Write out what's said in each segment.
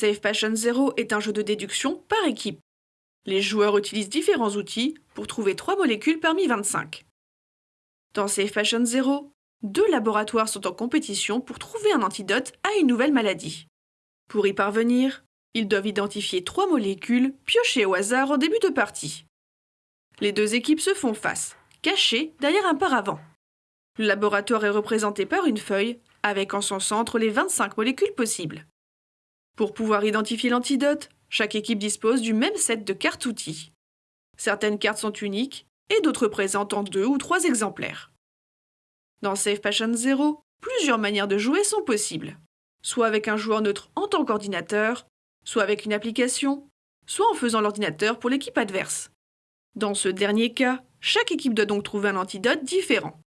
Save Passion Zero est un jeu de déduction par équipe. Les joueurs utilisent différents outils pour trouver 3 molécules parmi 25. Dans Save Passion Zero, deux laboratoires sont en compétition pour trouver un antidote à une nouvelle maladie. Pour y parvenir, ils doivent identifier trois molécules piochées au hasard en début de partie. Les deux équipes se font face, cachées derrière un paravent. Le laboratoire est représenté par une feuille avec en son centre les 25 molécules possibles. Pour pouvoir identifier l'antidote, chaque équipe dispose du même set de cartes outils. Certaines cartes sont uniques et d'autres présentent en deux ou trois exemplaires. Dans Save Passion Zero, plusieurs manières de jouer sont possibles, soit avec un joueur neutre en tant qu'ordinateur, soit avec une application, soit en faisant l'ordinateur pour l'équipe adverse. Dans ce dernier cas, chaque équipe doit donc trouver un antidote différent.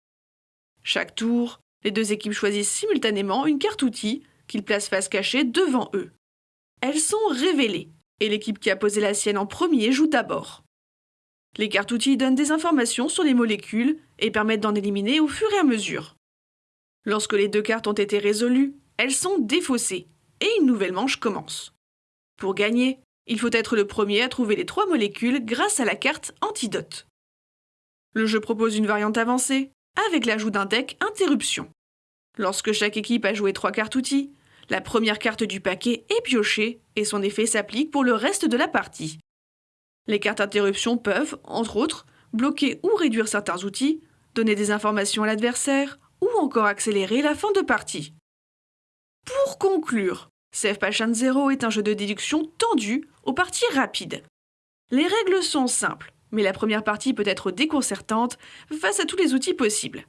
Chaque tour, les deux équipes choisissent simultanément une carte outil qu'ils placent face cachée devant eux. Elles sont révélées, et l'équipe qui a posé la sienne en premier joue d'abord. Les cartes outils donnent des informations sur les molécules et permettent d'en éliminer au fur et à mesure. Lorsque les deux cartes ont été résolues, elles sont défaussées et une nouvelle manche commence. Pour gagner, il faut être le premier à trouver les trois molécules grâce à la carte Antidote. Le jeu propose une variante avancée avec l'ajout d'un deck Interruption. Lorsque chaque équipe a joué trois cartes outils, la première carte du paquet est piochée et son effet s'applique pour le reste de la partie. Les cartes interruption peuvent, entre autres, bloquer ou réduire certains outils, donner des informations à l'adversaire ou encore accélérer la fin de partie. Pour conclure, Save Passion Zero est un jeu de déduction tendu aux parties rapides. Les règles sont simples, mais la première partie peut être déconcertante face à tous les outils possibles.